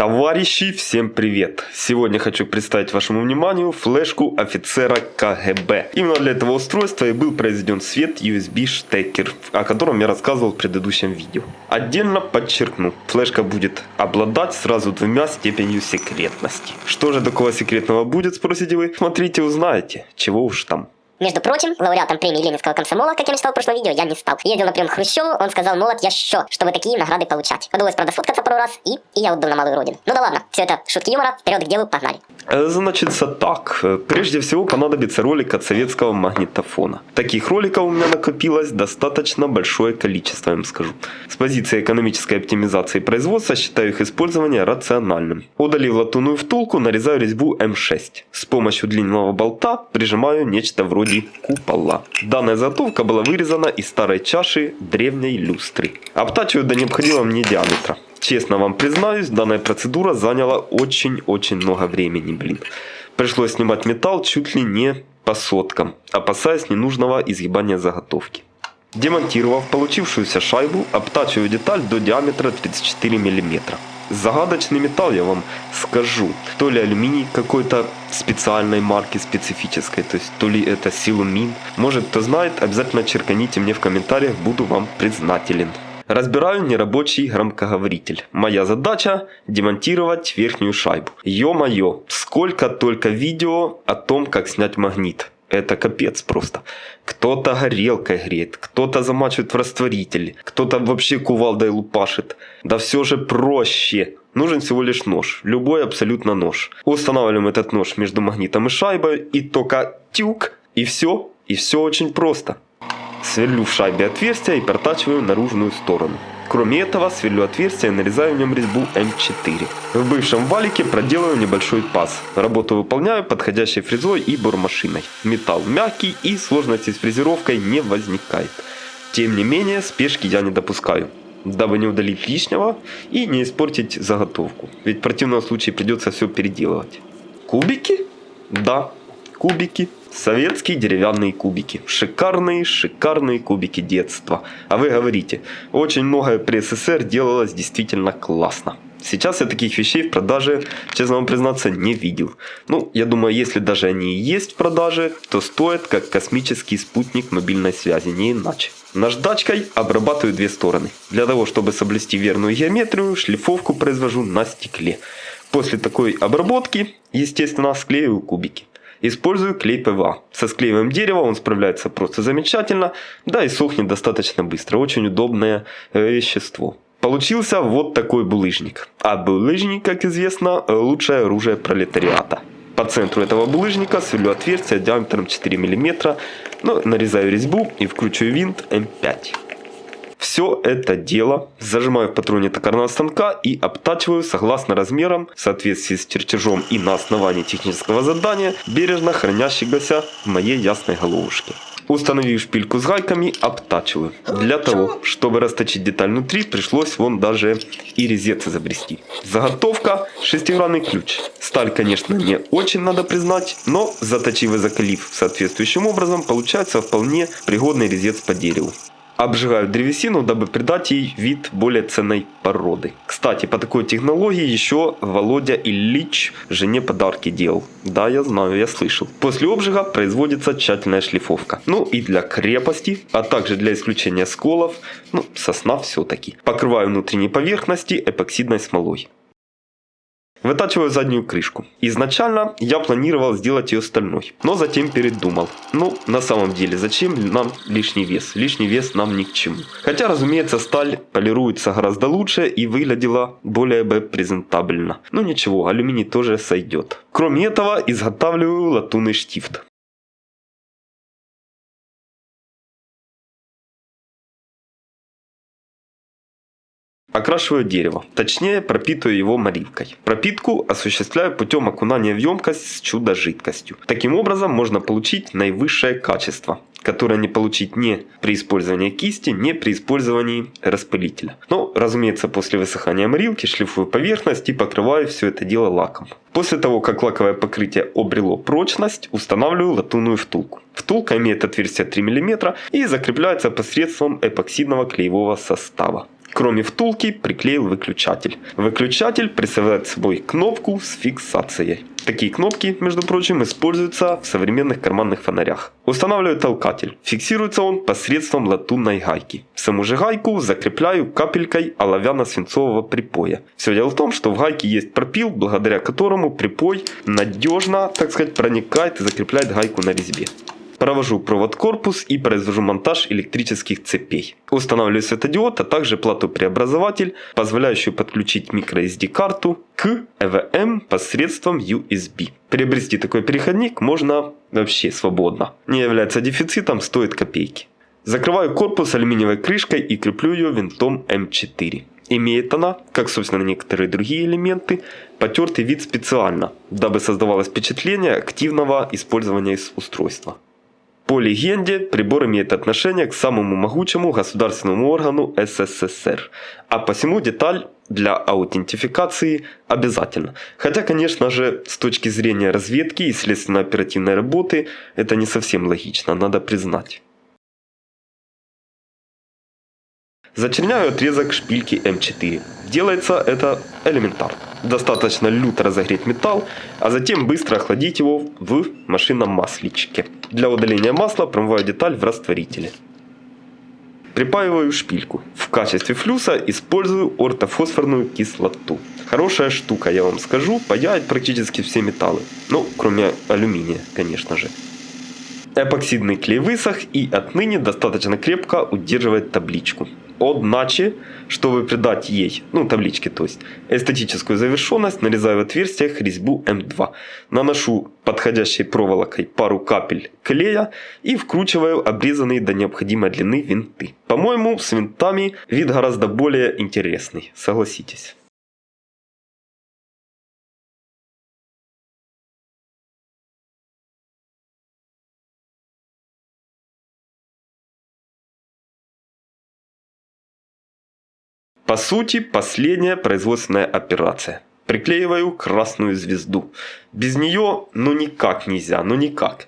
Товарищи, всем привет! Сегодня хочу представить вашему вниманию флешку офицера КГБ. Именно для этого устройства и был произведен свет USB штекер, о котором я рассказывал в предыдущем видео. Отдельно подчеркну, флешка будет обладать сразу двумя степенью секретности. Что же такого секретного будет, спросите вы? Смотрите, узнаете, чего уж там. Между прочим, лауреатом премии Ленинского комсомола, как я мечтал в прошлом видео, я не стал. Ездил на прием к Хрущеву, он сказал, молот, я що, чтобы такие награды получать. Подалось, правда, сфоткаться пару раз, и, и я отбыл на малую родину. Ну да ладно, все это шутки юмора, вперед к делу, погнали. Э, Значится так. Прежде всего понадобится ролик от советского магнитофона. Таких роликов у меня накопилось достаточно большое количество, я вам скажу. С позиции экономической оптимизации производства считаю их использование рациональным. Удалив латунную втулку, нарезаю резьбу М6. С помощью длинного болта прижимаю нечто вроде купола. Данная заготовка была вырезана из старой чаши древней люстры. Обтачиваю до необходимого мне диаметра. Честно вам признаюсь, данная процедура заняла очень-очень много времени, блин. Пришлось снимать металл чуть ли не по соткам, опасаясь ненужного изгибания заготовки. Демонтировав получившуюся шайбу, обтачиваю деталь до диаметра 34 мм. Загадочный металл, я вам скажу. То ли алюминий какой-то специальной марки, специфической, то есть то ли это силумин. Может кто знает, обязательно черканите мне в комментариях, буду вам признателен. Разбираю нерабочий громкоговоритель. Моя задача демонтировать верхнюю шайбу. Ё-моё, сколько только видео о том, как снять магнит. Это капец просто. Кто-то горелкой греет, кто-то замачивает в растворитель, кто-то вообще кувалдой лупашит. Да все же проще. Нужен всего лишь нож, любой абсолютно нож. Устанавливаем этот нож между магнитом и шайбой и только тюк, и все, и все очень просто. Сверлю в шайбе отверстие и протачиваю наружную сторону. Кроме этого, сверлю отверстие и нарезаю в нем резьбу М4. В бывшем валике проделаю небольшой паз. Работу выполняю подходящей фрезой и бормашиной. Металл мягкий и сложности с фрезеровкой не возникает. Тем не менее, спешки я не допускаю дабы не удалить лишнего и не испортить заготовку. Ведь в противном случае придется все переделывать. Кубики? Да, кубики. Советские деревянные кубики. Шикарные, шикарные кубики детства. А вы говорите, очень многое при СССР делалось действительно классно. Сейчас я таких вещей в продаже, честно вам признаться, не видел. Ну, я думаю, если даже они и есть в продаже, то стоят как космический спутник мобильной связи, не иначе. Наждачкой обрабатываю две стороны. Для того, чтобы соблюсти верную геометрию, шлифовку произвожу на стекле. После такой обработки, естественно, склеиваю кубики. Использую клей ПВА. Со склеиваем дерево он справляется просто замечательно, да и сохнет достаточно быстро. Очень удобное э, вещество. Получился вот такой булыжник. А булыжник, как известно, лучшее оружие пролетариата. По центру этого булыжника сверлю отверстие диаметром 4 мм, но нарезаю резьбу и вкручиваю винт М5. Все это дело зажимаю в патроне токарного станка и обтачиваю согласно размерам, в соответствии с чертежом и на основании технического задания, бережно хранящегося в моей ясной головушке. Установив шпильку с гайками, обтачиваю. Для того, чтобы расточить деталь внутри, пришлось вон даже и резец изобрести. Заготовка шестигранный ключ. Сталь, конечно, не очень надо признать, но заточив и закалив соответствующим образом, получается вполне пригодный резец по дереву обжигают древесину, дабы придать ей вид более ценной породы. Кстати, по такой технологии еще Володя Ильич жене подарки делал. Да, я знаю, я слышал. После обжига производится тщательная шлифовка. Ну и для крепости, а также для исключения сколов, ну сосна все-таки. Покрываю внутренние поверхности эпоксидной смолой. Вытачиваю заднюю крышку. Изначально я планировал сделать ее стальной, но затем передумал. Ну, на самом деле, зачем нам лишний вес? Лишний вес нам ни к чему. Хотя, разумеется, сталь полируется гораздо лучше и выглядела более бы презентабельно. Но ничего, алюминий тоже сойдет. Кроме этого, изготавливаю латунный штифт. Окрашиваю дерево, точнее пропитываю его морилкой. Пропитку осуществляю путем окунания в емкость с чудо-жидкостью. Таким образом можно получить наивысшее качество, которое не получить ни при использовании кисти, ни при использовании распылителя. Но, разумеется, после высыхания морилки шлифую поверхность и покрываю все это дело лаком. После того, как лаковое покрытие обрело прочность, устанавливаю латунную втулку. Втулка имеет отверстие 3 мм и закрепляется посредством эпоксидного клеевого состава. Кроме втулки, приклеил выключатель. Выключатель представляет собой кнопку с фиксацией. Такие кнопки, между прочим, используются в современных карманных фонарях. Устанавливаю толкатель. Фиксируется он посредством латунной гайки. Саму же гайку закрепляю капелькой оловянно-свинцового припоя. Все дело в том, что в гайке есть пропил, благодаря которому припой надежно, так сказать, проникает и закрепляет гайку на резьбе. Провожу провод корпус и произвожу монтаж электрических цепей. Устанавливаю светодиод, а также плату-преобразователь, позволяющую подключить microSD-карту к EVM посредством USB. Приобрести такой переходник можно вообще свободно. Не является дефицитом, стоит копейки. Закрываю корпус алюминиевой крышкой и креплю ее винтом М4. Имеет она, как собственно некоторые другие элементы, потертый вид специально, дабы создавалось впечатление активного использования устройства. По легенде, прибор имеет отношение к самому могучему государственному органу СССР, а посему деталь для аутентификации обязательно. Хотя, конечно же, с точки зрения разведки и следственно-оперативной работы, это не совсем логично, надо признать. Зачерняю отрезок шпильки М4. Делается это элементарно. Достаточно люто разогреть металл, а затем быстро охладить его в машинном масличке. Для удаления масла промываю деталь в растворителе. Припаиваю шпильку. В качестве флюса использую ортофосфорную кислоту. Хорошая штука, я вам скажу, паяет практически все металлы. Ну, кроме алюминия, конечно же. Эпоксидный клей высох и отныне достаточно крепко удерживает табличку. Одначе, чтобы придать ей, ну табличке то есть, эстетическую завершенность, нарезаю в отверстиях резьбу М2. Наношу подходящей проволокой пару капель клея и вкручиваю обрезанные до необходимой длины винты. По-моему, с винтами вид гораздо более интересный, согласитесь. По сути, последняя производственная операция. Приклеиваю красную звезду. Без нее ну никак нельзя, ну никак.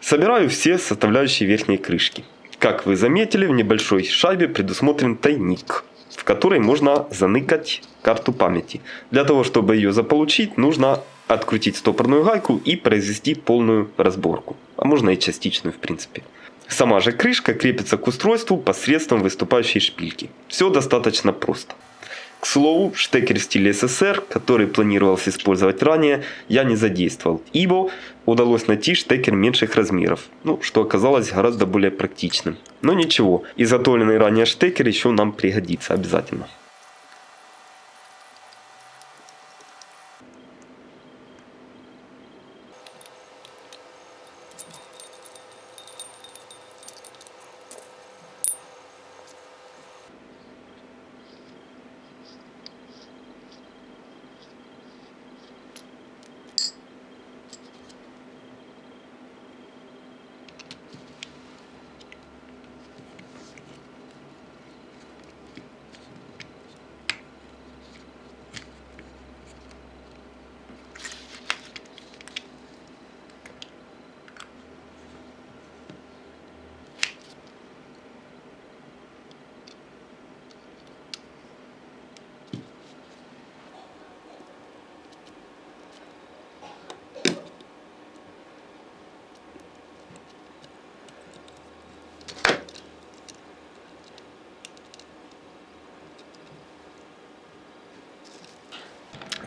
Собираю все составляющие верхней крышки. Как вы заметили, в небольшой шайбе предусмотрен тайник, в который можно заныкать карту памяти. Для того, чтобы ее заполучить, нужно открутить стопорную гайку и произвести полную разборку. А можно и частичную в принципе. Сама же крышка крепится к устройству посредством выступающей шпильки. Все достаточно просто. К слову, штекер в стиле СССР, который планировался использовать ранее, я не задействовал, ибо удалось найти штекер меньших размеров, ну, что оказалось гораздо более практичным. Но ничего, изготовленный ранее штекер еще нам пригодится обязательно.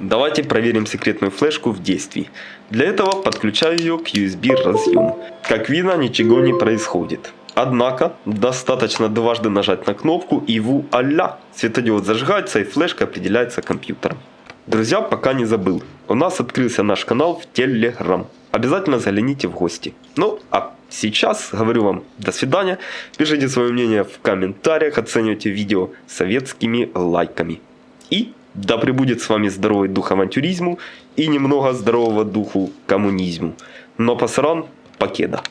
Давайте проверим секретную флешку в действии. Для этого подключаю ее к USB разъему. Как видно, ничего не происходит. Однако, достаточно дважды нажать на кнопку и вуаля! Светодиод зажигается и флешка определяется компьютером. Друзья, пока не забыл, у нас открылся наш канал в Telegram. Обязательно загляните в гости. Ну, а сейчас говорю вам до свидания. Пишите свое мнение в комментариях, оценивайте видео советскими лайками. И да пребудет с вами здоровый дух авантюризму и немного здорового духу коммунизму. Но пасаран покеда.